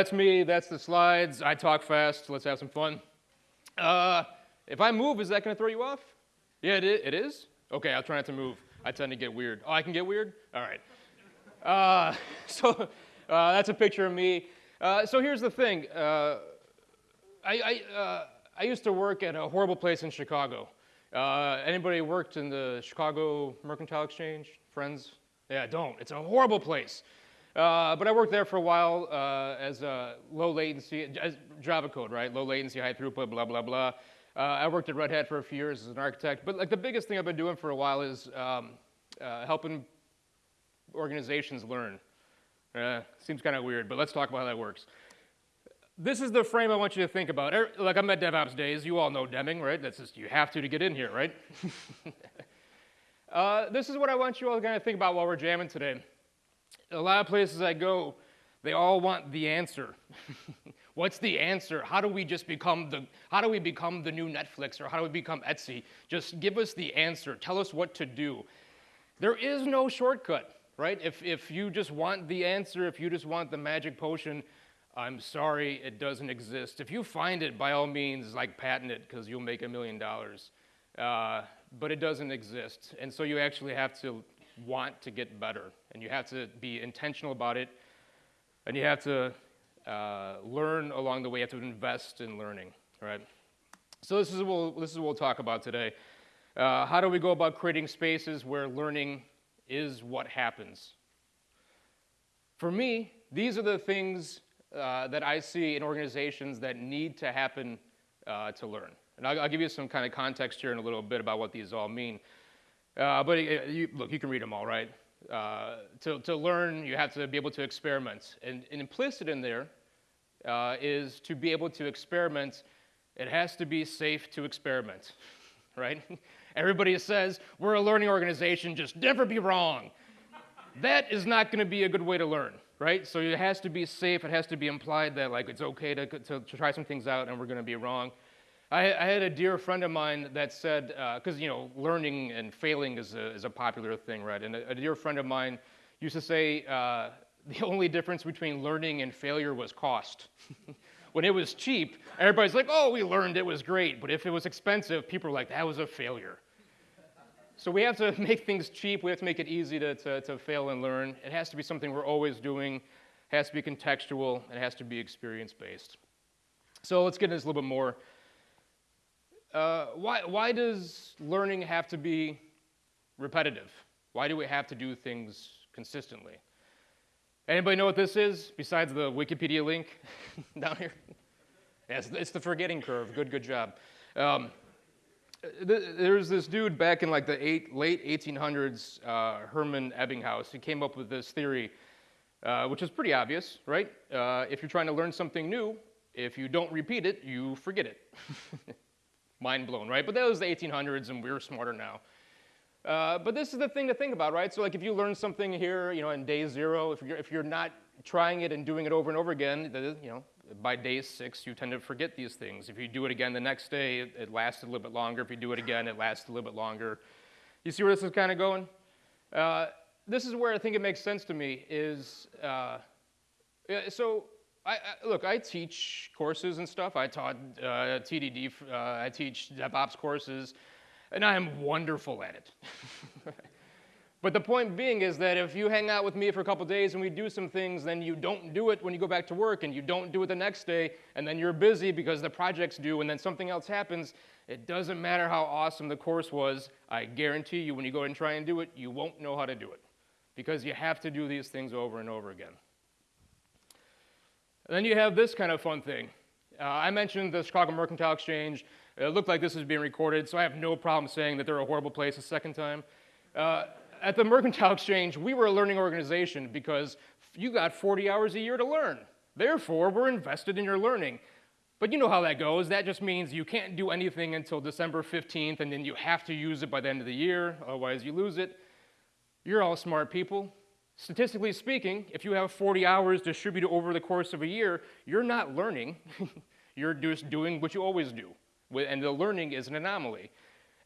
That's me, that's the slides. I talk fast, let's have some fun. Uh, if I move, is that gonna throw you off? Yeah, it is, it is? Okay, I'll try not to move. I tend to get weird. Oh, I can get weird? All right. Uh, so uh, that's a picture of me. Uh, so here's the thing. Uh, I, I, uh, I, used to work at a horrible place in Chicago. Uh, anybody worked in the Chicago Mercantile Exchange? Friends? Yeah, don't. It's a horrible place. Uh, but I worked there for a while uh, as a low latency, as Java code, right? Low latency, high throughput, blah, blah, blah. Uh, I worked at Red Hat for a few years as an architect. But like the biggest thing I've been doing for a while is um, uh, helping organizations learn. Uh, seems kind of weird, but let's talk about how that works. This is the frame I want you to think about. Er, like I'm at DevOps days, you all know Deming, right? That's just, you have to to get in here, right? uh, this is what I want you all to kind of think about while we're jamming today. A lot of places I go, they all want the answer. What's the answer? How do we just become the, how do we become the new Netflix or how do we become Etsy? Just give us the answer. Tell us what to do. There is no shortcut right? If, if you just want the answer, if you just want the magic potion, I'm sorry, it doesn't exist. If you find it, by all means, like patent it, because you'll make a million dollars. Uh, but it doesn't exist. And so you actually have to want to get better, and you have to be intentional about it, and you have to uh, learn along the way. You have to invest in learning, right? So this is what we'll, this is what we'll talk about today. Uh, how do we go about creating spaces where learning is what happens. For me, these are the things uh, that I see in organizations that need to happen uh, to learn. And I'll, I'll, give you some kind of context here in a little bit about what these all mean. Uh, but uh, you, look, you can read them all, right? Uh, to, to learn, you have to be able to experiment. And, and implicit in there uh, is to be able to experiment, it has to be safe to experiment, right? Everybody says, we're a learning organization, just never be wrong. that is not going to be a good way to learn, right? So it has to be safe. It has to be implied that like it's okay to, to, to try some things out and we're going to be wrong. I, I, had a dear friend of mine that said, because uh, you know, learning and failing is a, is a popular thing, right? And a, a dear friend of mine used to say uh, the only difference between learning and failure was cost. when it was cheap, everybody's like, oh, we learned it was great. But if it was expensive, people were like, that was a failure. So we have to make things cheap. We have to make it easy to, to, to fail and learn. It has to be something we're always doing. It has to be contextual. It has to be experience-based. So let's get into this a little bit more. Uh, why, why does learning have to be repetitive? Why do we have to do things consistently? Anybody know what this is besides the Wikipedia link down here? Yes, it's the forgetting curve. Good, good job. Um, there's this dude back in like the eight, late 1800s, uh, Hermann Ebbinghaus. He came up with this theory, uh, which is pretty obvious, right? Uh, if you're trying to learn something new, if you don't repeat it, you forget it. Mind blown, right? But that was the 1800s, and we're smarter now. Uh, but this is the thing to think about, right? So like if you learn something here, you know, in day zero, if you're, if you're not trying it and doing it over and over again, you know, by day six, you tend to forget these things. If you do it again the next day, it, it lasts a little bit longer. If you do it again, it lasts a little bit longer. You see where this is kind of going? Uh, this is where I think it makes sense to me is, uh, so I, I, look, I teach courses and stuff. I taught uh, TDD, uh, I teach DevOps courses and I am wonderful at it. but the point being is that if you hang out with me for a couple days and we do some things, then you don't do it when you go back to work, and you don't do it the next day, and then you're busy because the project's due, and then something else happens, it doesn't matter how awesome the course was, I guarantee you when you go and try and do it, you won't know how to do it. Because you have to do these things over and over again. And then you have this kind of fun thing. Uh, I mentioned the Chicago Mercantile Exchange. It looked like this was being recorded, so I have no problem saying that they're a horrible place a second time. Uh, at the Mercantile Exchange, we were a learning organization because you got 40 hours a year to learn. Therefore, we're invested in your learning. But you know how that goes. That just means you can't do anything until December 15th, and then you have to use it by the end of the year, otherwise you lose it. You're all smart people. Statistically speaking, if you have 40 hours distributed over the course of a year, you're not learning. you're just doing what you always do and the learning is an anomaly.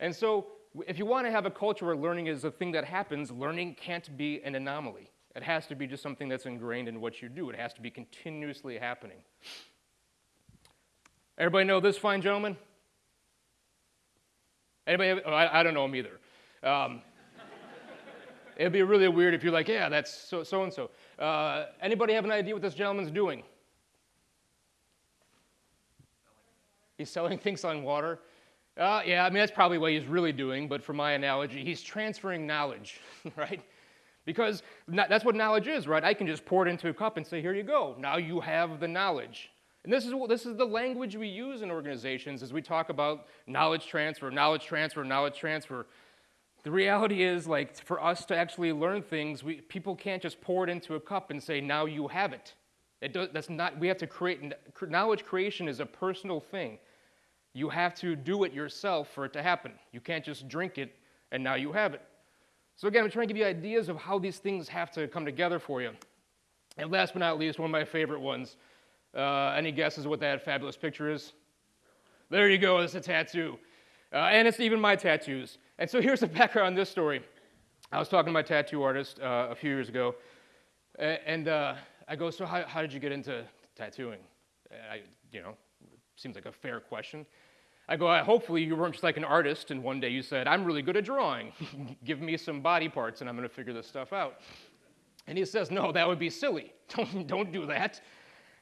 And so if you want to have a culture where learning is a thing that happens, learning can't be an anomaly. It has to be just something that's ingrained in what you do. It has to be continuously happening. Everybody know this fine gentleman? Anybody? Have, I, I, don't know him either. Um, it'd be really weird if you're like, yeah, that's so so and so. Anybody have an idea what this gentleman's doing? He's selling things on water. Uh, yeah, I mean, that's probably what he's really doing, but for my analogy, he's transferring knowledge, right? Because that's what knowledge is, right? I can just pour it into a cup and say, here you go. Now you have the knowledge. And this is, this is the language we use in organizations as we talk about knowledge transfer, knowledge transfer, knowledge transfer. The reality is, like, for us to actually learn things, we, people can't just pour it into a cup and say, now you have it. it does, that's not, we have to create, knowledge creation is a personal thing. You have to do it yourself for it to happen. You can't just drink it and now you have it. So again, I'm trying to give you ideas of how these things have to come together for you. And last but not least, one of my favorite ones. Uh, any guesses what that fabulous picture is? There you go, it's a tattoo. Uh, and it's even my tattoos. And so here's the background on this story. I was talking to my tattoo artist uh, a few years ago, and uh, I go, so how, how, did you get into tattooing? I, you know, seems like a fair question. I go, hopefully you weren't just like an artist and one day you said, I'm really good at drawing. Give me some body parts and I'm going to figure this stuff out. And he says, no, that would be silly. Don't, don't do that.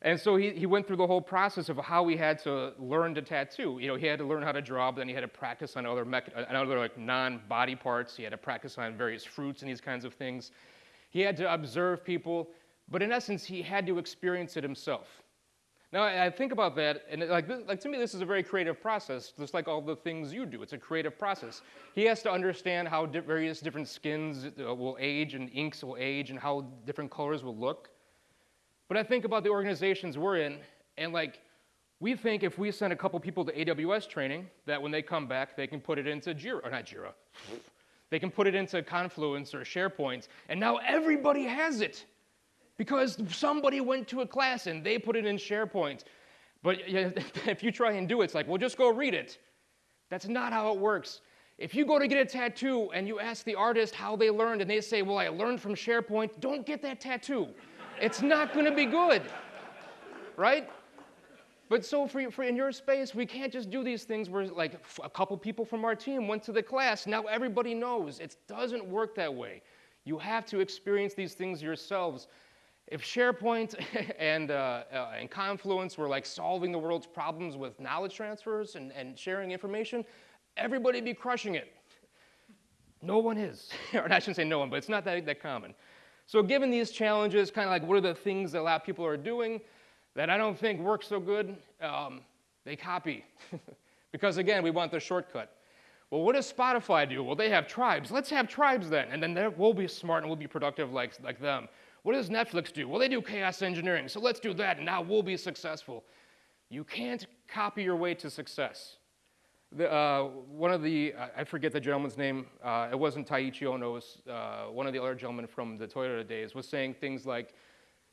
And so he, he went through the whole process of how he had to learn to tattoo. You know, he had to learn how to draw, but then he had to practice on other, on other like non-body parts. He had to practice on various fruits and these kinds of things. He had to observe people, but in essence, he had to experience it himself. Now, I think about that, and like, like to me, this is a very creative process, just like all the things you do. It's a creative process. He has to understand how di- various different skins uh, will age and inks will age and how different colors will look. But I think about the organizations we're in, and like, we think if we send a couple people to AWS training, that when they come back, they can put it into Jira, or not Jira, they can put it into Confluence or SharePoint, and now everybody has it because somebody went to a class and they put it in SharePoint. But if you try and do it, it's like, well, just go read it. That's not how it works. If you go to get a tattoo and you ask the artist how they learned and they say, well, I learned from SharePoint, don't get that tattoo. It's not going to be good, right? But so for, for in your space, we can't just do these things where like a couple people from our team went to the class, now everybody knows. It doesn't work that way. You have to experience these things yourselves if SharePoint and, uh, uh, and Confluence were like solving the world's problems with knowledge transfers and, and sharing information, everybody'd be crushing it. No one is. or I shouldn't say no one, but it's not that, that common. So given these challenges, kind of like what are the things that a lot of people are doing that I don't think work so good, um, they copy. because again, we want the shortcut. Well, what does Spotify do? Well, they have tribes. Let's have tribes then, and then we'll be smart and we'll be productive like, like them. What does Netflix do? Well, they do chaos engineering, so let's do that, and now we'll be successful. You can't copy your way to success. The, uh, one of the, I forget the gentleman's name, uh, it wasn't Taiichi Ohno, it was uh, one of the other gentlemen from the Toyota days, was saying things like,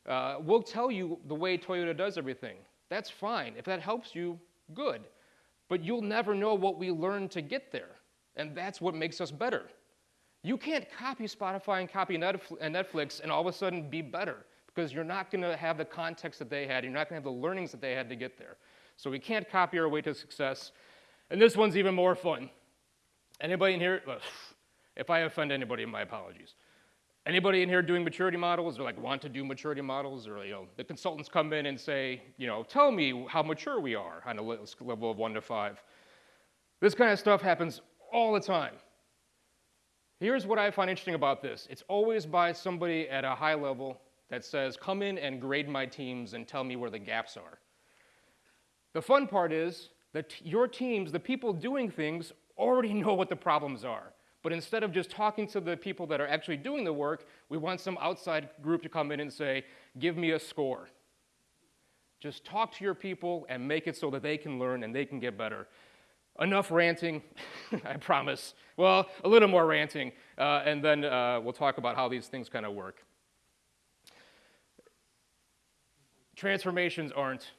uh, we'll tell you the way Toyota does everything. That's fine. If that helps you, good. But you'll never know what we learned to get there. And that's what makes us better. You can't copy Spotify and copy Netflix and all of a sudden be better because you're not going to have the context that they had. You're not going to have the learnings that they had to get there. So we can't copy our way to success. And this one's even more fun. Anybody in here? If I offend anybody, my apologies. Anybody in here doing maturity models or like want to do maturity models or you know the consultants come in and say, you know, tell me how mature we are on a level of 1 to 5. This kind of stuff happens all the time. Here's what I find interesting about this it's always by somebody at a high level that says, Come in and grade my teams and tell me where the gaps are. The fun part is that your teams, the people doing things, already know what the problems are. But instead of just talking to the people that are actually doing the work, we want some outside group to come in and say, Give me a score. Just talk to your people and make it so that they can learn and they can get better. Enough ranting, I promise. Well, a little more ranting, uh, and then uh, we'll talk about how these things kind of work. Transformations aren't,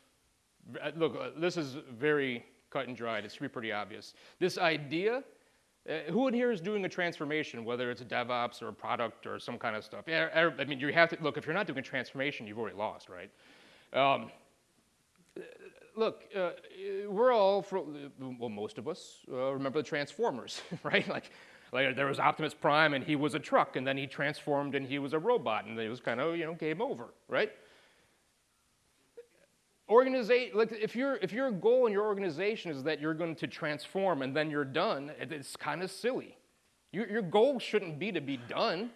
look, uh, this is very cut and dried. It's pretty obvious. This idea Uh, who in here is doing a transformation, whether it's a DevOps or a product or some kind of stuff? Er, I mean, you have to look. If you're not doing a transformation, you've already lost, right? Um, look, uh, we're all, for, well, most of us uh, remember the Transformers, right? Like, like there was Optimus Prime, and he was a truck, and then he transformed, and he was a robot, and it was kind of, you know, game over, right? Organization, like if, your if your goal in your organization is that you're going to transform and then you're done, it's kind of silly. Your, your goal shouldn't be to be done.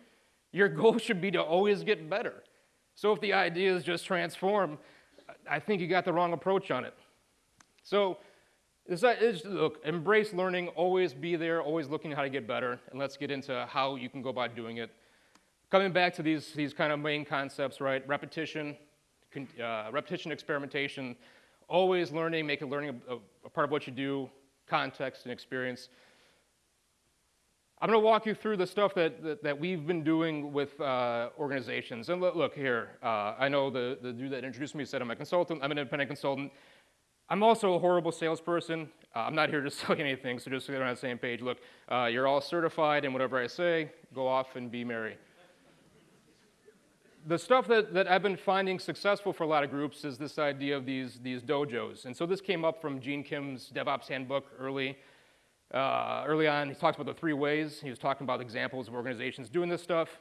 Your goal should be to always get better. So if the idea is just transform, I think you got the wrong approach on it. So this is, look, embrace learning, always be there, always looking how to get better, and let's get into how you can go about doing it. Coming back to these, these kind of main concepts, right? Repetition, uh, repetition, experimentation, always learning, making learning a, a, part of what you do, context and experience. I'm going to walk you through the stuff that, that, that we've been doing with uh, organizations. And look, look here, uh, I know the, the dude that introduced me said I'm a consultant, I'm an independent consultant. I'm also a horrible salesperson. Uh, I'm not here to sell you anything, so just so we're on the same page. Look, uh, you're all certified, and whatever I say, go off and be merry the stuff that, that I've been finding successful for a lot of groups is this idea of these, these dojos. And so this came up from Gene Kim's DevOps handbook early. Uh, early on, he talks about the three ways. He was talking about examples of organizations doing this stuff.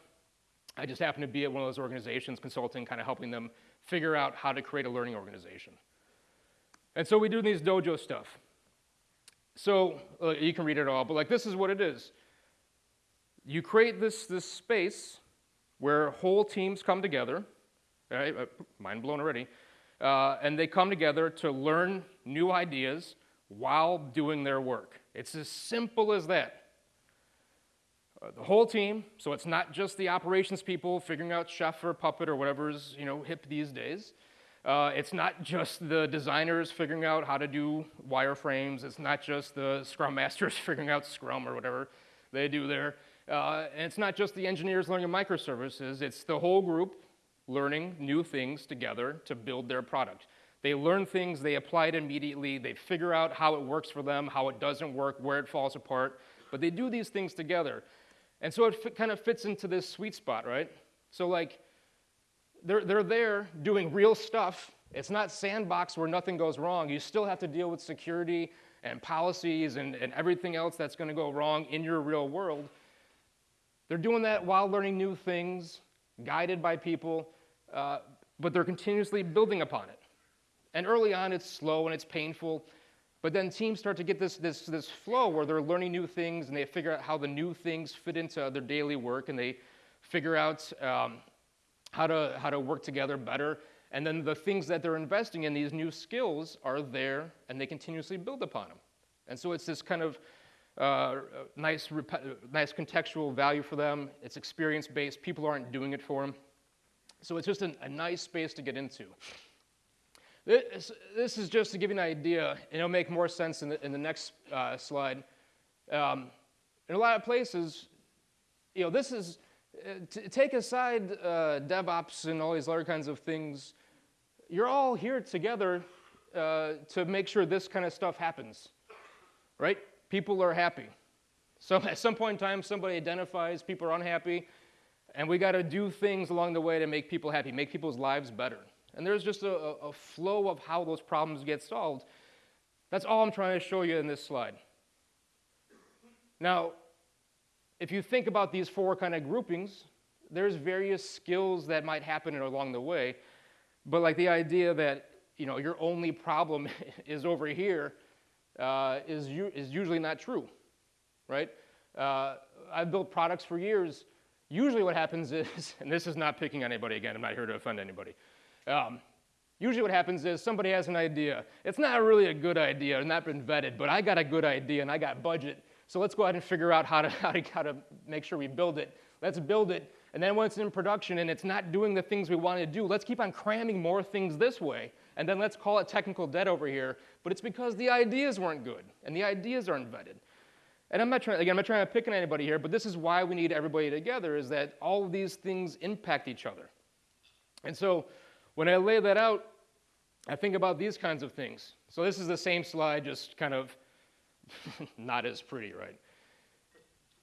I just happened to be at one of those organizations consulting, kind of helping them figure out how to create a learning organization. And so we do these dojo stuff. So uh, you can read it all, but like this is what it is. You create this, this space where whole teams come together, right? Uh, mind blown already, uh, and they come together to learn new ideas while doing their work. It's as simple as that. Uh, the whole team, so it's not just the operations people figuring out chef or puppet or whatever's you know hip these days. Uh, it's not just the designers figuring out how to do wireframes. It's not just the scrum masters figuring out Scrum or whatever they do there. Uh, and it's not just the engineers learning microservices, it's the whole group learning new things together to build their product. They learn things, they apply it immediately, they figure out how it works for them, how it doesn't work, where it falls apart, but they do these things together. And so it kind of fits into this sweet spot, right? So, like, they're, they're there doing real stuff. It's not sandbox where nothing goes wrong. You still have to deal with security and policies and, and everything else that's going to go wrong in your real world. They're doing that while learning new things, guided by people, uh, but they're continuously building upon it. And early on, it's slow and it's painful, but then teams start to get this, this, this flow where they're learning new things and they figure out how the new things fit into their daily work and they figure out um, how, to, how to work together better. And then the things that they're investing in, these new skills, are there and they continuously build upon them. And so it's this kind of uh, nice, nice contextual value for them. It's experience based. People aren't doing it for them. So it's just an, a nice space to get into. This, this, is just to give you an idea, and it'll make more sense in the, in the next uh, slide. Um, in a lot of places, you know, this is, to take aside uh, DevOps and all these other kinds of things, you're all here together uh, to make sure this kind of stuff happens, right? People are happy. So at some point in time, somebody identifies people are unhappy, and we got to do things along the way to make people happy, make people's lives better. And there's just a, a flow of how those problems get solved. That's all I'm trying to show you in this slide. Now, if you think about these four kind of groupings, there's various skills that might happen along the way, but like the idea that you know your only problem is over here uh, is, is usually not true, right? Uh, I've built products for years. Usually what happens is, and this is not picking on anybody again, I'm not here to offend anybody. Um, usually what happens is somebody has an idea. It's not really a good idea, it's not been vetted, but I got a good idea and I got budget. So let's go ahead and figure out how to, how to, how to make sure we build it. Let's build it. And then once it's in production and it's not doing the things we want to do, let's keep on cramming more things this way and then let's call it technical debt over here, but it's because the ideas weren't good, and the ideas aren't vetted. And I'm not trying, again, I'm not trying to pick on anybody here, but this is why we need everybody together, is that all of these things impact each other. And so when I lay that out, I think about these kinds of things. So this is the same slide, just kind of not as pretty, right?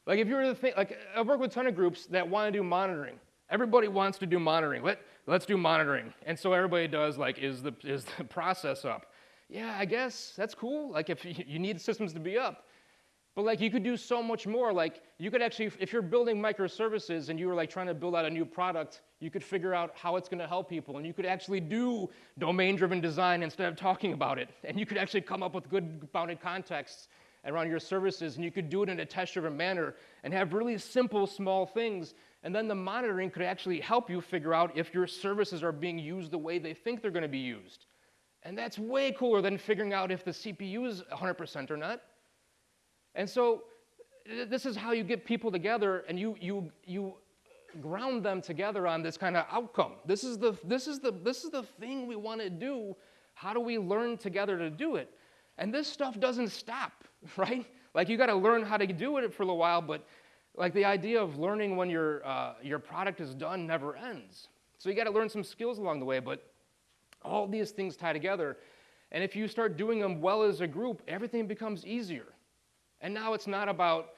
Like if you were to think, like I've worked with a ton of groups that want to do monitoring. Everybody wants to do monitoring. Let, let's do monitoring. And so everybody does like, is the, is the process up? Yeah, I guess that's cool. Like if you need systems to be up. But like you could do so much more. Like you could actually, if you're building microservices and you were like trying to build out a new product, you could figure out how it's going to help people, and you could actually do domain-driven design instead of talking about it. And you could actually come up with good bounded contexts around your services, and you could do it in a test-driven manner and have really simple, small things. And then the monitoring could actually help you figure out if your services are being used the way they think they're going to be used. And that's way cooler than figuring out if the CPU is 100% or not. And so this is how you get people together and you, you, you ground them together on this kind of outcome. This is the, this is the, this is the thing we want to do. How do we learn together to do it? And this stuff doesn't stop, right? Like you got to learn how to do it for a little while, but like the idea of learning when your, uh, your product is done never ends. So you got to learn some skills along the way, but all these things tie together. And if you start doing them well as a group, everything becomes easier. And now it's not about,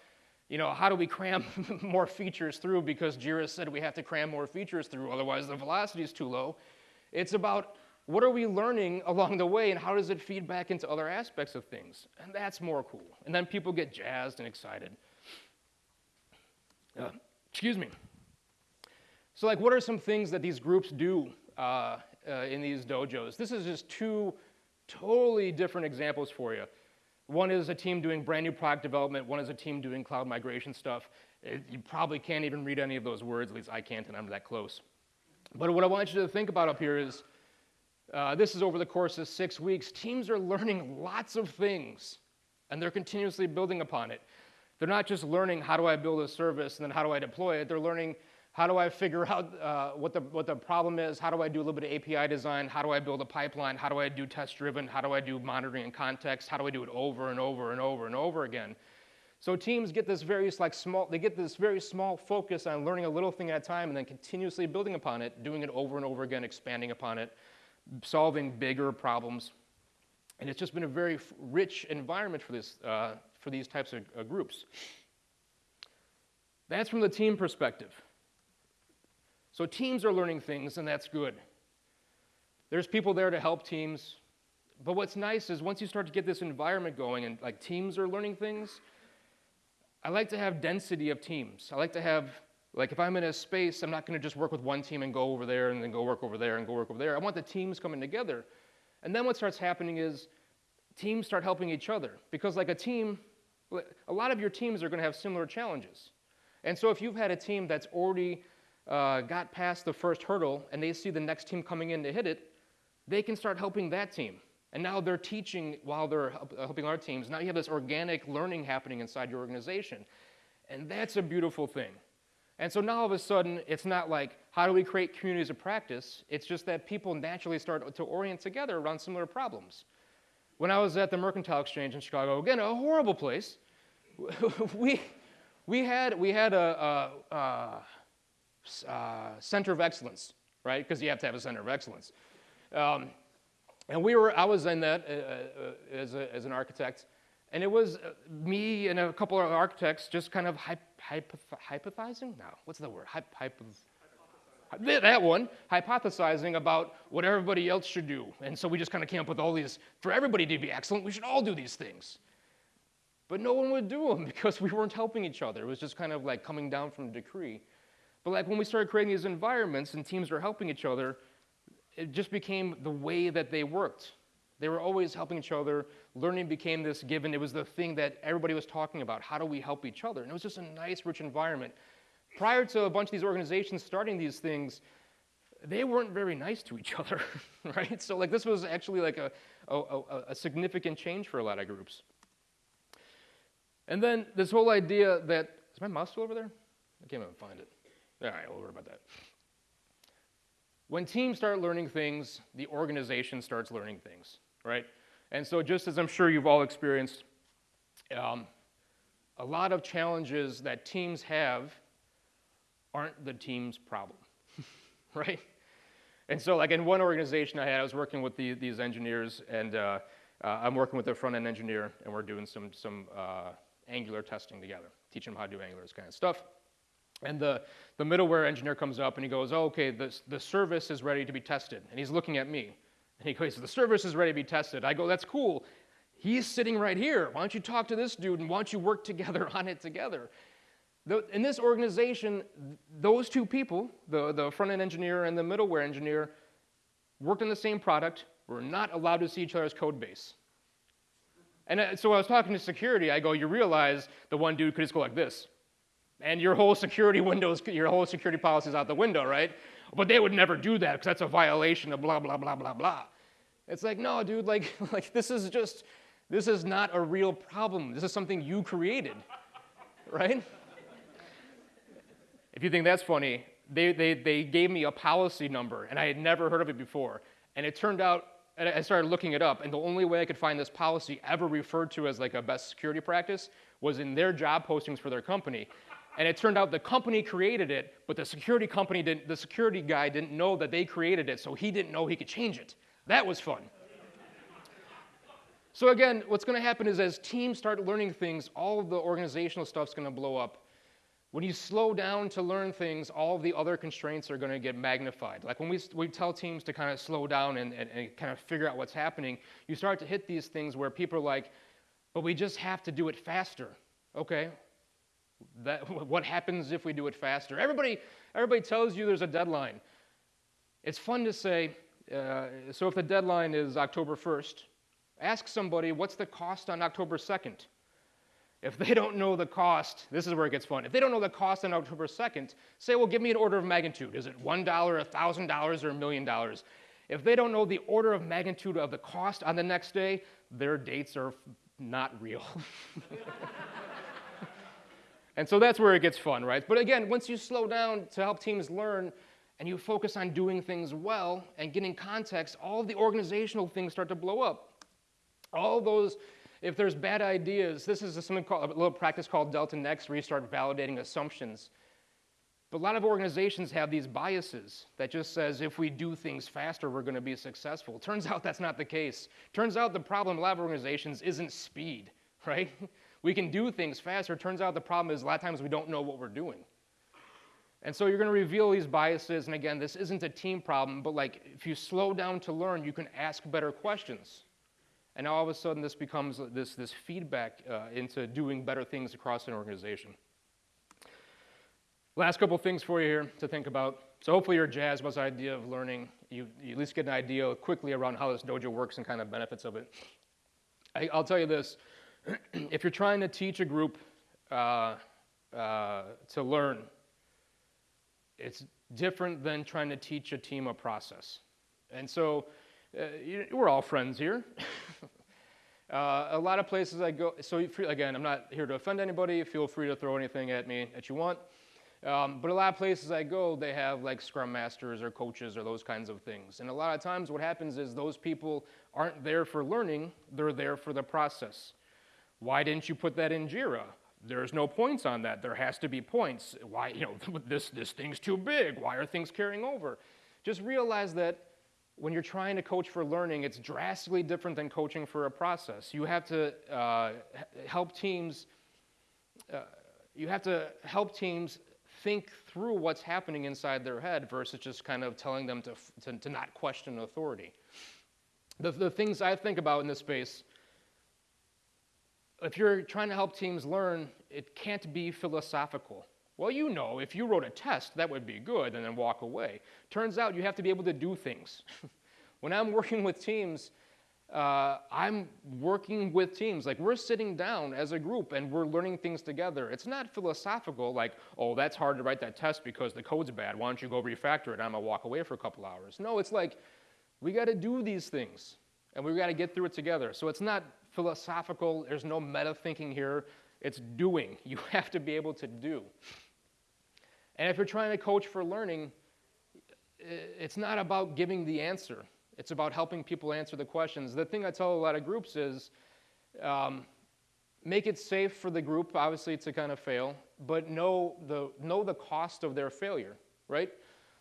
you know, how do we cram more features through because Jira said we have to cram more features through, otherwise the velocity is too low. It's about what are we learning along the way and how does it feed back into other aspects of things? And that's more cool. And then people get jazzed and excited. Uh, excuse me. So, like, what are some things that these groups do uh, uh, in these dojos? This is just two totally different examples for you. One is a team doing brand new product development, one is a team doing cloud migration stuff. It, you probably can't even read any of those words, at least I can't, and I'm that close. But what I want you to think about up here is uh, this is over the course of six weeks. Teams are learning lots of things, and they're continuously building upon it. They're not just learning how do I build a service and then how do I deploy it, they're learning how do I figure out uh, what, the, what the problem is? How do I do a little bit of API design? How do I build a pipeline? How do I do test driven? How do I do monitoring and context? How do I do it over and over and over and over again? So teams get this very like small, they get this very small focus on learning a little thing at a time and then continuously building upon it, doing it over and over again, expanding upon it, solving bigger problems. And it's just been a very rich environment for, this, uh, for these types of uh, groups. That's from the team perspective. So teams are learning things, and that's good. There's people there to help teams. But what's nice is once you start to get this environment going and like teams are learning things, I like to have density of teams. I like to have, like if I'm in a space, I'm not gonna just work with one team and go over there and then go work over there and go work over there. I want the teams coming together. And then what starts happening is teams start helping each other. Because like a team, a lot of your teams are gonna have similar challenges. And so if you've had a team that's already uh, got past the first hurdle and they see the next team coming in to hit it, they can start helping that team. And now they're teaching while they're uh, helping our teams. Now you have this organic learning happening inside your organization. And that's a beautiful thing. And so now all of a sudden, it's not like, how do we create communities of practice? It's just that people naturally start to orient together around similar problems. When I was at the Mercantile Exchange in Chicago, again, a horrible place, we, we had, we had a, a, a uh, center of excellence, right? Because you have to have a center of excellence. Um, and we were, I was in that uh, uh, as, a, as an architect, and it was uh, me and a couple of architects just kind of hyp, hyp, hypothesizing? No, what's the word? Hyp, that one, hypothesizing about what everybody else should do. And so we just kind of came up with all these, for everybody to be excellent, we should all do these things. But no one would do them because we weren't helping each other. It was just kind of like coming down from a decree. But like when we started creating these environments and teams were helping each other, it just became the way that they worked. They were always helping each other. Learning became this given. It was the thing that everybody was talking about. How do we help each other? And it was just a nice, rich environment. Prior to a bunch of these organizations starting these things, they weren't very nice to each other, right? So like this was actually like a, a, a, significant change for a lot of groups. And then this whole idea that, is my mouse still over there? I can't even find it. All right, we'll worry about that. When teams start learning things, the organization starts learning things, right? And so just as I'm sure you've all experienced, um, a lot of challenges that teams have aren't the team's problem, right? And so like in one organization I had, I was working with the, these engineers and uh, uh, I'm working with a front-end engineer and we're doing some, some uh, Angular testing together, teaching them how to do Angular, this kind of stuff. And the, the middleware engineer comes up and he goes, oh, okay, the, the service is ready to be tested. And he's looking at me. And he goes, the service is ready to be tested. I go, that's cool. He's sitting right here. Why don't you talk to this dude and why don't you work together on it together? In this organization, those two people, the, the front end engineer and the middleware engineer, worked on the same product, were not allowed to see each other's code base. And uh, so I was talking to security, I go, you realize the one dude could just go like this. And your whole security windows, your whole security policy is out the window, right? But they would never do that because that's a violation of blah, blah, blah, blah, blah. It's like, no, dude, like, like this is just, this is not a real problem. This is something you created, right? If you think that's funny, they, they, they gave me a policy number, and I had never heard of it before. And it turned out, I started looking it up, and the only way I could find this policy ever referred to as like a best security practice was in their job postings for their company. And it turned out the company created it, but the security company didn't, the security guy didn't know that they created it, so he didn't know he could change it. That was fun. so again, what's going to happen is as teams start learning things, all of the organizational stuff's going to blow up. When you slow down to learn things, all the other constraints are going to get magnified. Like when we, we tell teams to kind of slow down and, and, and kind of figure out what's happening, you start to hit these things where people are like, but we just have to do it faster. Okay, that, what happens if we do it faster? Everybody, everybody tells you there's a deadline. It's fun to say, uh, so if the deadline is October 1st, ask somebody what's the cost on October 2nd? If they don't know the cost, this is where it gets fun. If they don't know the cost on October 2nd, say, well, give me an order of magnitude. Is it $1, $1,000, or a million dollars? If they don't know the order of magnitude of the cost on the next day, their dates are not real. and so that's where it gets fun, right? But again, once you slow down to help teams learn and you focus on doing things well and getting context, all the organizational things start to blow up. All those if there's bad ideas, this is something called, a little practice called Delta Next, where you start validating assumptions. But a lot of organizations have these biases that just says if we do things faster, we're going to be successful. Turns out that's not the case. Turns out the problem a lot of organizations isn't speed, right? We can do things faster. Turns out the problem is a lot of times we don't know what we're doing. And so you're going to reveal these biases. And again, this isn't a team problem, but like if you slow down to learn, you can ask better questions. And now all of a sudden, this becomes this, this feedback uh, into doing better things across an organization. Last couple things for you here to think about. So hopefully you're jazzed about idea of learning. You, you, at least get an idea quickly around how this dojo works and kind of benefits of it. I, will tell you this. if you're trying to teach a group uh, uh, to learn, it's different than trying to teach a team a process. And so uh, we're all friends here. uh, a lot of places I go, so free, again, I'm not here to offend anybody. Feel free to throw anything at me that you want. Um, but a lot of places I go, they have like scrum masters or coaches or those kinds of things. And a lot of times what happens is those people aren't there for learning, they're there for the process. Why didn't you put that in JIRA? There's no points on that. There has to be points. Why, you know, this, this thing's too big. Why are things carrying over? Just realize that when you're trying to coach for learning, it's drastically different than coaching for a process. You have to uh, help teams. Uh, you have to help teams think through what's happening inside their head versus just kind of telling them to, to, to not question authority. The, the things I think about in this space, if you're trying to help teams learn, it can't be philosophical. Well, you know, if you wrote a test, that would be good, and then walk away. Turns out you have to be able to do things. when I'm working with teams, uh, I'm working with teams. Like we're sitting down as a group and we're learning things together. It's not philosophical, like, oh, that's hard to write that test because the code's bad. Why don't you go refactor it? I'm gonna walk away for a couple hours. No, it's like we got to do these things and we got to get through it together. So it's not philosophical. There's no meta thinking here. It's doing. You have to be able to do. And if you're trying to coach for learning, it's not about giving the answer. It's about helping people answer the questions. The thing I tell a lot of groups is um, make it safe for the group, obviously, to kind of fail, but know the, know the cost of their failure, right?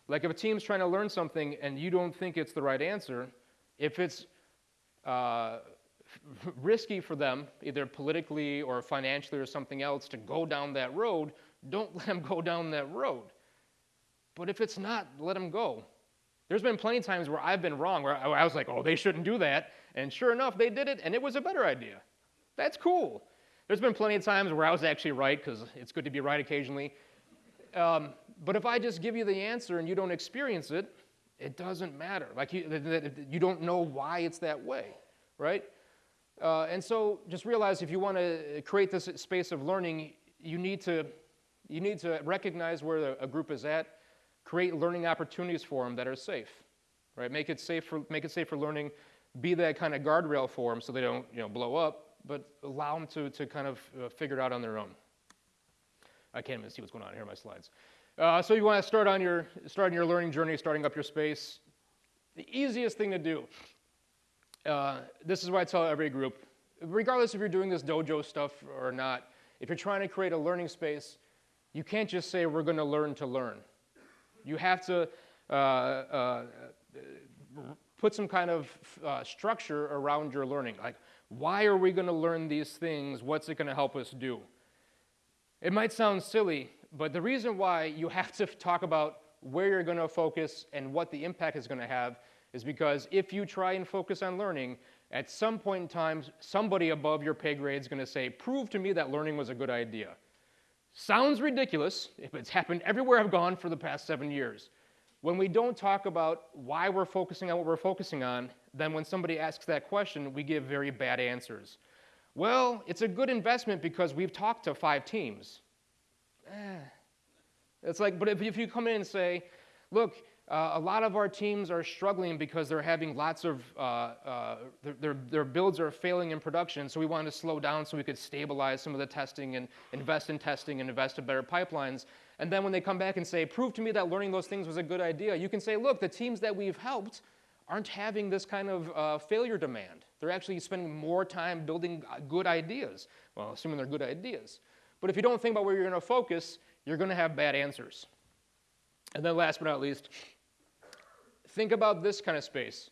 Like if a team's trying to learn something and you don't think it's the right answer, if it's uh, risky for them, either politically or financially or something else, to go down that road, don't let them go down that road. But if it's not, let them go. There's been plenty of times where I've been wrong, where I was like, oh, they shouldn't do that. And sure enough, they did it, and it was a better idea. That's cool. There's been plenty of times where I was actually right, because it's good to be right occasionally. Um, but if I just give you the answer and you don't experience it, it doesn't matter. Like you, you don't know why it's that way, right? Uh, and so just realize if you want to create this space of learning, you need to, you need to recognize where a group is at, create learning opportunities for them that are safe, right? Make it safe for, make it safe for learning, be that kind of guardrail for them so they don't you know, blow up, but allow them to, to kind of uh, figure it out on their own. I can't even see what's going on here in my slides. Uh, so you want to start on your, starting your learning journey, starting up your space. The easiest thing to do uh, this is what I tell every group, regardless if you're doing this dojo stuff or not, if you're trying to create a learning space, you can't just say, we're going to learn to learn. You have to uh, uh, put some kind of uh, structure around your learning. Like, why are we going to learn these things? What's it going to help us do? It might sound silly, but the reason why you have to talk about where you're going to focus and what the impact is going to have is because if you try and focus on learning, at some point in time, somebody above your pay grade is going to say, prove to me that learning was a good idea. Sounds ridiculous, if it's happened everywhere I've gone for the past seven years. When we don't talk about why we're focusing on what we're focusing on, then when somebody asks that question, we give very bad answers. Well, it's a good investment because we've talked to five teams. Eh. It's like, but if, if you come in and say, look, uh, a lot of our teams are struggling because they're having lots of, uh, uh, their, their, builds are failing in production, so we wanted to slow down so we could stabilize some of the testing and invest in testing and invest in better pipelines. And then when they come back and say, prove to me that learning those things was a good idea, you can say, look, the teams that we've helped aren't having this kind of uh, failure demand. They're actually spending more time building uh, good ideas. Well, assuming they're good ideas. But if you don't think about where you're going to focus, you're going to have bad answers. And then last but not least, think about this kind of space.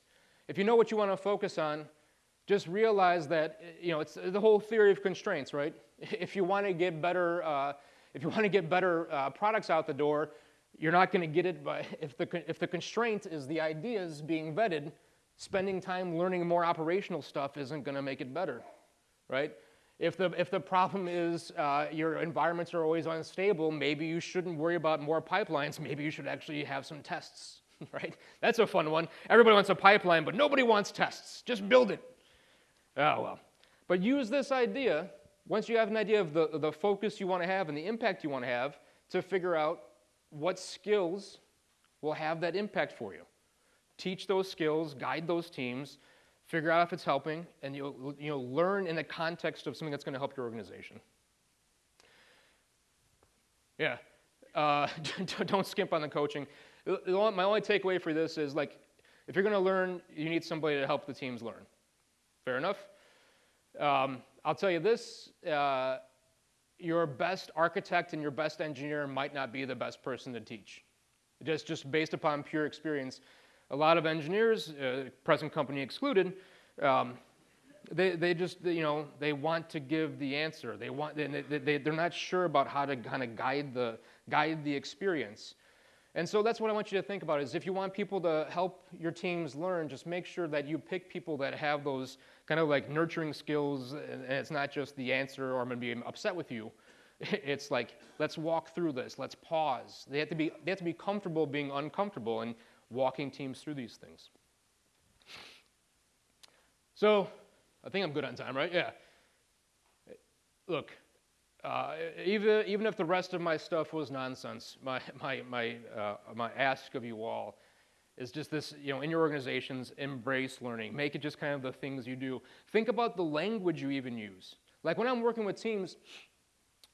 If you know what you want to focus on, just realize that you know it's the whole theory of constraints, right? If you want to get better, uh, if you want to get better uh, products out the door, you're not going to get it by if the if the constraint is the ideas being vetted. Spending time learning more operational stuff isn't going to make it better, right? If the, if the problem is uh, your environments are always unstable, maybe you shouldn't worry about more pipelines. Maybe you should actually have some tests, right? That's a fun one. Everybody wants a pipeline, but nobody wants tests. Just build it. Oh, well. But use this idea, once you have an idea of the, the focus you want to have and the impact you want to have, to figure out what skills will have that impact for you. Teach those skills, guide those teams, figure out if it's helping, and you'll, you'll learn in the context of something that's going to help your organization. Yeah, uh, don't skimp on the coaching. My only takeaway for this is like, if you're going to learn, you need somebody to help the teams learn. Fair enough? Um, I'll tell you this uh, your best architect and your best engineer might not be the best person to teach. Just, just based upon pure experience a lot of engineers, uh, present company excluded, um, they, they just, you know, they want to give the answer. They want, they, they, they're not sure about how to kind of guide the, guide the experience. And so that's what I want you to think about is if you want people to help your teams learn, just make sure that you pick people that have those kind of like nurturing skills and it's not just the answer or I'm going to be upset with you. It's like, let's walk through this, let's pause. They have to be, they have to be comfortable being uncomfortable and walking teams through these things. So, I think I'm good on time, right? Yeah. Look, uh, even, even if the rest of my stuff was nonsense, my, my, my, uh, my ask of you all is just this, you know, in your organizations, embrace learning. Make it just kind of the things you do. Think about the language you even use. Like when I'm working with teams,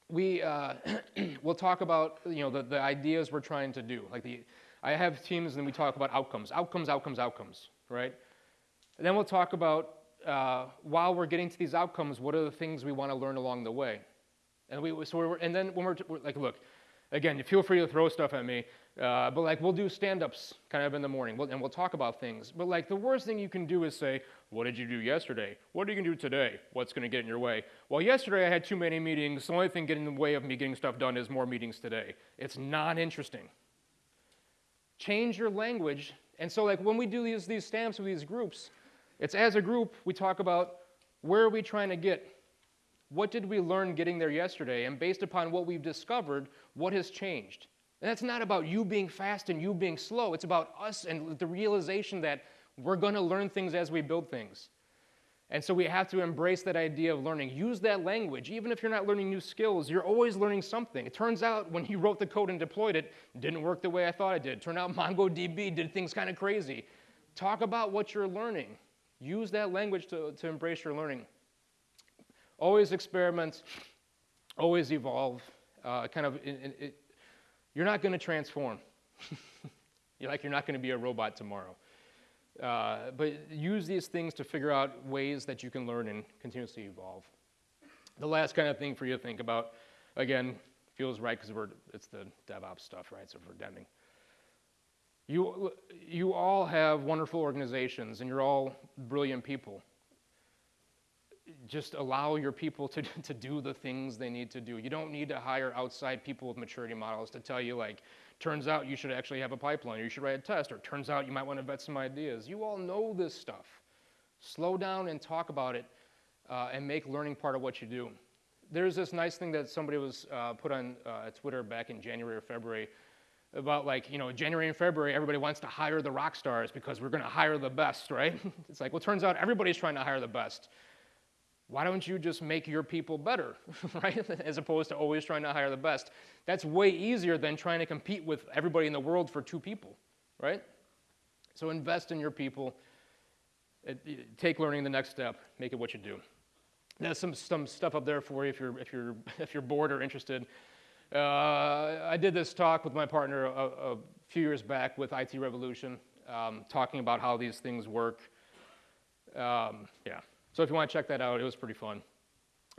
we uh, will talk about, you know, the, the ideas we're trying to do, like the, I have teams and we talk about outcomes, outcomes, outcomes, outcomes, right? And then we'll talk about uh, while we're getting to these outcomes, what are the things we want to learn along the way? And we so we're, and then when we're, we're like, look, Again, feel free to throw stuff at me. Uh, but like we'll do stand-ups kind of in the morning, we'll, and we'll talk about things. But like the worst thing you can do is say, "What did you do yesterday? What are you gonna do today? What's gonna get in your way?" Well, yesterday I had too many meetings. The only thing getting in the way of me getting stuff done is more meetings today. It's not interesting. Change your language. And so like when we do these these stamps with these groups, it's as a group we talk about where are we trying to get. What did we learn getting there yesterday? And based upon what we've discovered, what has changed? And that's not about you being fast and you being slow. It's about us and the realization that we're going to learn things as we build things. And so we have to embrace that idea of learning. Use that language. Even if you're not learning new skills, you're always learning something. It turns out when you wrote the code and deployed it, it didn't work the way I thought it did. Turned out MongoDB did things kind of crazy. Talk about what you're learning. Use that language to, to embrace your learning. Always experiment, always evolve. Uh, kind of it, it, you're not going to transform. you're like you're not going to be a robot tomorrow. Uh, but use these things to figure out ways that you can learn and continuously evolve. The last kind of thing for you to think about, again, feels right because it's the DevOps stuff, right? So for Deming. You, you all have wonderful organizations and you're all brilliant people just allow your people to, to do the things they need to do. You don't need to hire outside people with maturity models to tell you, like, turns out you should actually have a pipeline, or you should write a test, or turns out you might want to vet some ideas. You all know this stuff. Slow down and talk about it uh, and make learning part of what you do. There's this nice thing that somebody was uh, put on uh, Twitter back in January or February about like, you know, January and February, everybody wants to hire the rock stars because we're going to hire the best, right? it's like, well, turns out everybody's trying to hire the best why don't you just make your people better, right? As opposed to always trying to hire the best. That's way easier than trying to compete with everybody in the world for two people, right? So invest in your people. Take learning the next step. Make it what you do. There's some, some stuff up there for you if you're, if you're, if you're bored or interested. Uh, I did this talk with my partner a, a few years back with IT Revolution, um, talking about how these things work. Um, yeah. So if you want to check that out, it was pretty fun.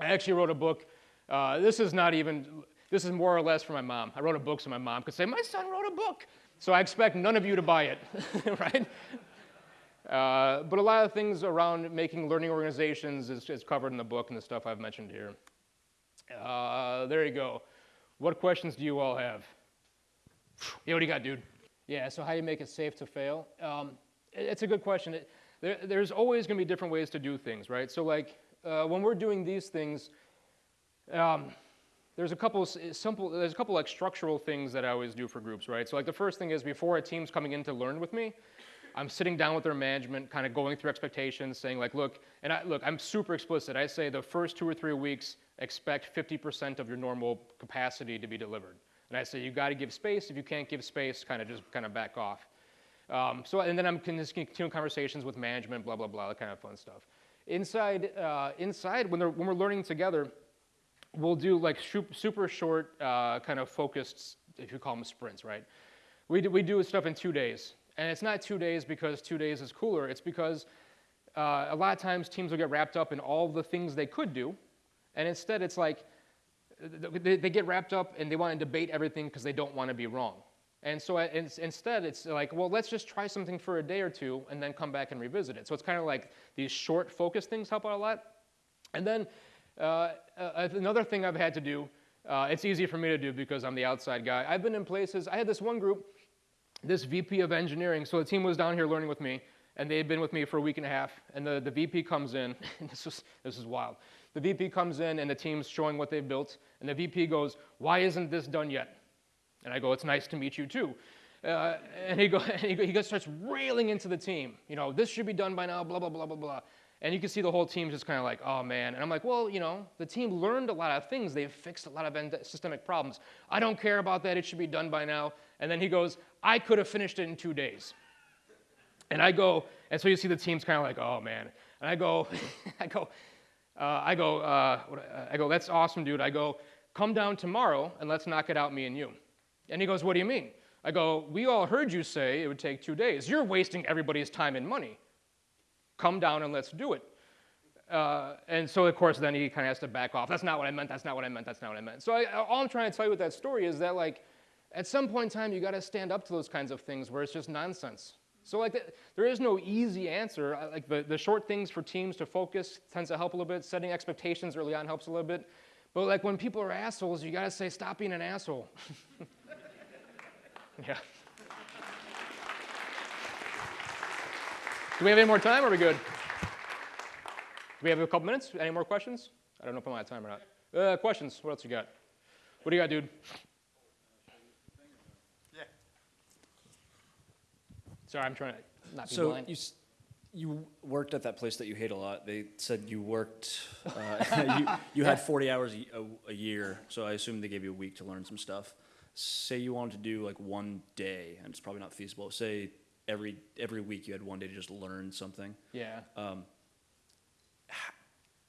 I actually wrote a book. Uh, this is not even, this is more or less for my mom. I wrote a book so my mom could say, my son wrote a book. So I expect none of you to buy it, right? Uh, but a lot of things around making learning organizations is, is, covered in the book and the stuff I've mentioned here. Uh, there you go. What questions do you all have? Yeah, what do you got, dude? Yeah, so how do you make it safe to fail? Um, it, it's a good question. It, there, there's always going to be different ways to do things, right? So like uh, when we're doing these things, um, there's a couple simple, there's a couple like structural things that I always do for groups, right? So like the first thing is before a team's coming in to learn with me, I'm sitting down with their management, kind of going through expectations, saying like, look, and I, look, I'm super explicit. I say the first two or three weeks, expect 50% of your normal capacity to be delivered. And I say you got to give space. If you can't give space, kind of just kind of back off. Um, so, and then I'm just continuing conversations with management, blah, blah, blah, that kind of fun stuff. Inside, uh, inside when, when we're learning together, we'll do like super short, uh, kind of focused, if you call them sprints, right? We do, we do stuff in two days. And it's not two days because two days is cooler. It's because uh, a lot of times teams will get wrapped up in all the things they could do. And instead, it's like they, they get wrapped up and they want to debate everything because they don't want to be wrong. And so instead, it's like, well, let's just try something for a day or two and then come back and revisit it. So it's kind of like these short focus things help out a lot. And then uh, uh, another thing I've had to do, uh, it's easy for me to do because I'm the outside guy. I've been in places, I had this one group, this VP of engineering, so the team was down here learning with me, and they had been with me for a week and a half, and the, the VP comes in, this, is, this is wild. The VP comes in and the team's showing what they've built, and the VP goes, why isn't this done yet? And I go, it's nice to meet you too. Uh, and he, go, and he, go, he starts railing into the team. You know, this should be done by now, blah, blah, blah, blah, blah. And you can see the whole team just kind of like, oh man. And I'm like, well, you know, the team learned a lot of things. They've fixed a lot of systemic problems. I don't care about that. It should be done by now. And then he goes, I could have finished it in two days. And I go, and so you see the team's kind of like, oh man. And I go, I go, uh, I go, uh, I go, that's awesome, dude. I go, come down tomorrow and let's knock it out, me and you. And he goes, What do you mean? I go, We all heard you say it would take two days. You're wasting everybody's time and money. Come down and let's do it. uh, and so of course then he kind of has to back off. That's not what I meant. That's not what I meant. That's not what I meant. So I, all I'm trying to tell you with that story is that like, at some point in time, you got to stand up to those kinds of things where it's just nonsense. So like, the, there is no easy answer. Like the, the short things for teams to focus tends to help a little bit. Setting expectations early on helps a little bit. But like when people are assholes, you got to say, stop being an asshole. yeah. Do we have any more time? Or are we good? Do we have a couple minutes? Any more questions? I don't know if I'm out of time or not. Uh, questions? What else you got? What do you got, dude? Yeah. Sorry, I'm trying to not be So blind. you, s- you worked at that place that you hate a lot. They said you worked, uh, you, you had 40 hours a- a year, so I assume they gave you a week to learn some stuff. Say you wanted to do like one day, and it's probably not feasible. Say every every week you had one day to just learn something, yeah.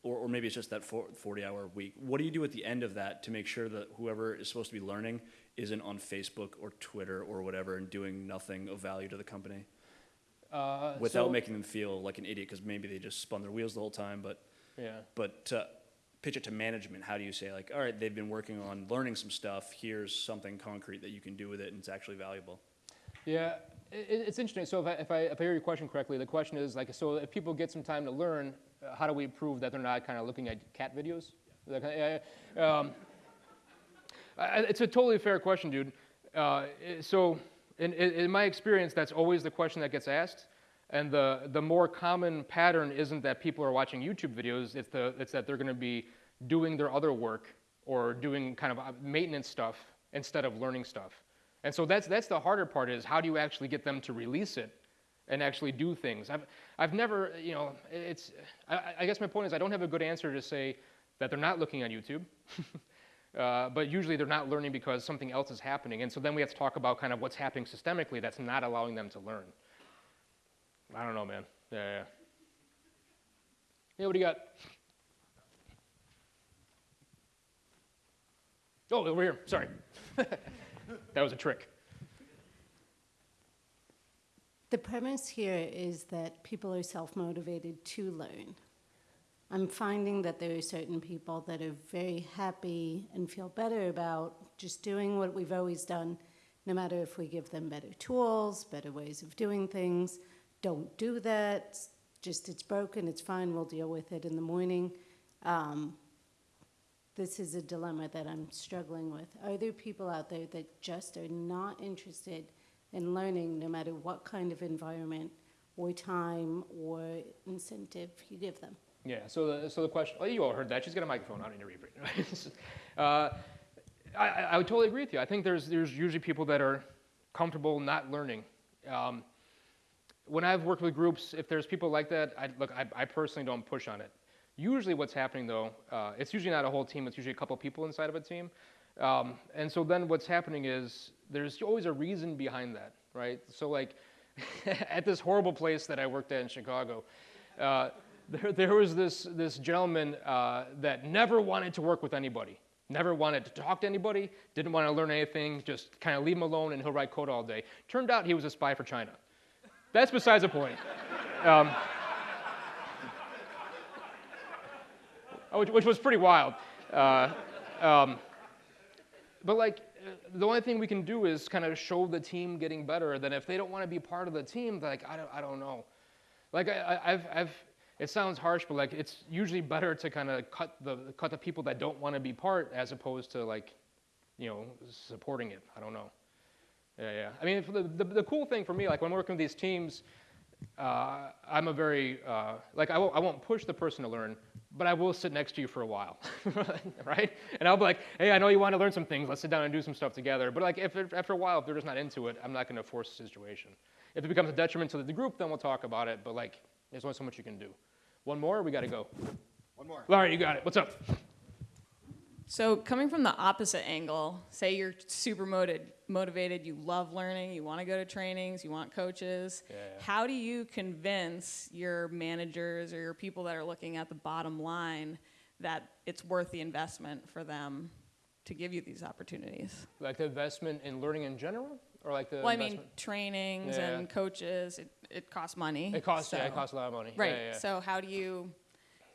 or, or maybe it's just that 40 hour week. What do you do at the end of that to make sure that whoever is supposed to be learning isn't on Facebook or Twitter or whatever and doing nothing of value to the company? Uh, without so- making them feel like an idiot because maybe they just spun their wheels the whole time. But Yeah. but to pitch it to management, how do you say like, all right, they've been working on learning some stuff. Here's something concrete that you can do with it, and it's actually valuable. Yeah, it's interesting. So if I, if, I, if I hear your question correctly, the question is like, so if people get some time to learn, uh, how do we prove that they're not kind of looking at cat videos? Yeah. Um, it's a totally fair question, dude. Uh, so in, in my experience, that's always the question that gets asked. And the, the more common pattern isn't that people are watching YouTube videos, it's, the, it's that they're going to be doing their other work or doing kind of uh, maintenance stuff instead of learning stuff. And so that's, that's the harder part is how do you actually get them to release it and actually do things? I've, I've never, you know, it's, I, I guess my point is I don't have a good answer to say that they're not looking on YouTube. Uh, but usually they're not learning because something else is happening. And so then we have to talk about kind of what's happening systemically that's not allowing them to learn. I don't know, man. Yeah, yeah. Yeah, what do you got? Oh, over here. Sorry. that was a trick. The premise here is that people are self motivated to learn. I'm finding that there are certain people that are very happy and feel better about just doing what we've always done, no matter if we give them better tools, better ways of doing things. Don't do that. Just it's broken, it's fine, we'll deal with it in the morning. Um, this is a dilemma that I'm struggling with. Are there people out there that just are not interested in learning, no matter what kind of environment or time or incentive you give them? Yeah, so the, so the question, oh, you all heard that. She's got a microphone. I don't need to uh, I I would totally agree with you. I think there's, there's usually people that are comfortable not learning. Um, when I've worked with groups, if there's people like that, I, look, I, I personally don't push on it. Usually what's happening though, uh, it's usually not a whole team, it's usually a couple people inside of a team. Um, and so then what's happening is there's always a reason behind that, right? So like at this horrible place that I worked at in Chicago, uh, there, there was this, this gentleman uh, that never wanted to work with anybody, never wanted to talk to anybody, didn't want to learn anything, just kind of leave him alone and he'll write code all day. Turned out he was a spy for China. That's besides the point. Um, which, which was pretty wild. Uh, um, but like, the only thing we can do is kind of show the team getting better. Then if they don't want to be part of the team, like I don't, I don't know. Like I, I've, I've, it sounds harsh, but like it's usually better to kind of cut the cut the people that don't want to be part as opposed to like, you know, supporting it. I don't know. Yeah, yeah. I mean, the, the, the cool thing for me, like when I'm working with these teams, uh, I'm a very, uh, like, I won't, I won't push the person to learn, but I will sit next to you for a while, right? And I'll be like, hey, I know you want to learn some things. Let's sit down and do some stuff together. But like, if it- after a while, if they're just not into it, I'm not going to force the situation. If it becomes a detriment to the group, then we'll talk about it. But like, there's only so much you can do. One more, we got to go. One more. Larry, you got it. What's up? So coming from the opposite angle, say you're super motivated, motivated, you love learning, you want to go to trainings, you want coaches. Yeah. How do you convince your managers or your people that are looking at the bottom line that it's worth the investment for them to give you these opportunities? Like the investment in learning in general, or like the well, I mean, trainings Yeah. and coaches, it, it costs money. it costs. Yeah, it costs a lot of money. Right. Yeah, yeah. So how do you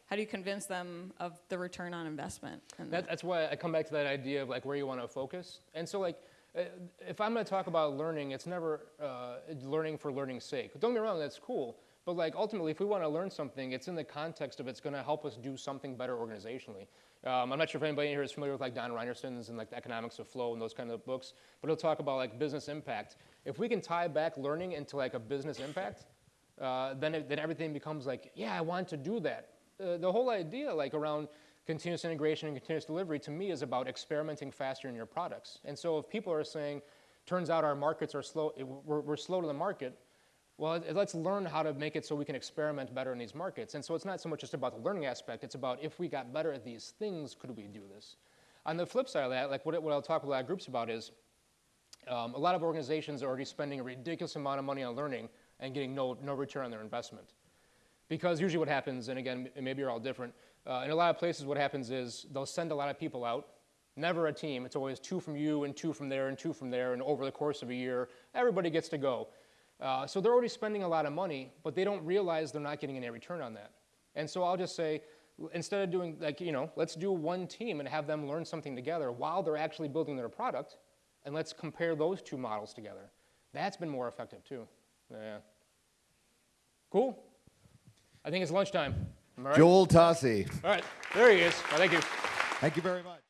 how do you convince them of the return on investment? That, that's why I come back to that idea of like where you want to focus. And so like, uh, if I'm going to talk about learning, it's never uh, learning for learning's sake. Don't get me wrong, that's cool. But like ultimately, if we want to learn something, it's in the context of it's going to help us do something better organizationally. Um, I'm not sure if anybody here is familiar with like Don Reinertsen's and like the economics of flow and those kind of books, but he'll talk about like business impact. If we can tie back learning into like a business impact, uh, then, it, then everything becomes like, yeah, I want to do that. Uh, the whole idea like around continuous integration and continuous delivery to me is about experimenting faster in your products. And so if people are saying, turns out our markets are slow, we're, we're slow to the market, well, let's learn how to make it so we can experiment better in these markets. And so it's not so much just about the learning aspect, it's about if we got better at these things, could we do this? On the flip side of that, like what, what I'll talk with a lot of groups about is um, a lot of organizations are already spending a ridiculous amount of money on learning and getting no, no return on their investment. Because usually what happens, and again, maybe you're all different, uh, in a lot of places what happens is they'll send a lot of people out, never a team. It's always two from you and two from there and two from there, and over the course of a year, everybody gets to go. Uh, so they're already spending a lot of money, but they don't realize they're not getting any return on that. And so I'll just say, instead of doing like, you know, let's do one team and have them learn something together while they're actually building their product, and let's compare those two models together. That's been more effective too. Yeah. Cool. I think it's lunchtime. Right? Joel Tosi, All right, there he is. Well, thank you. thank you very much.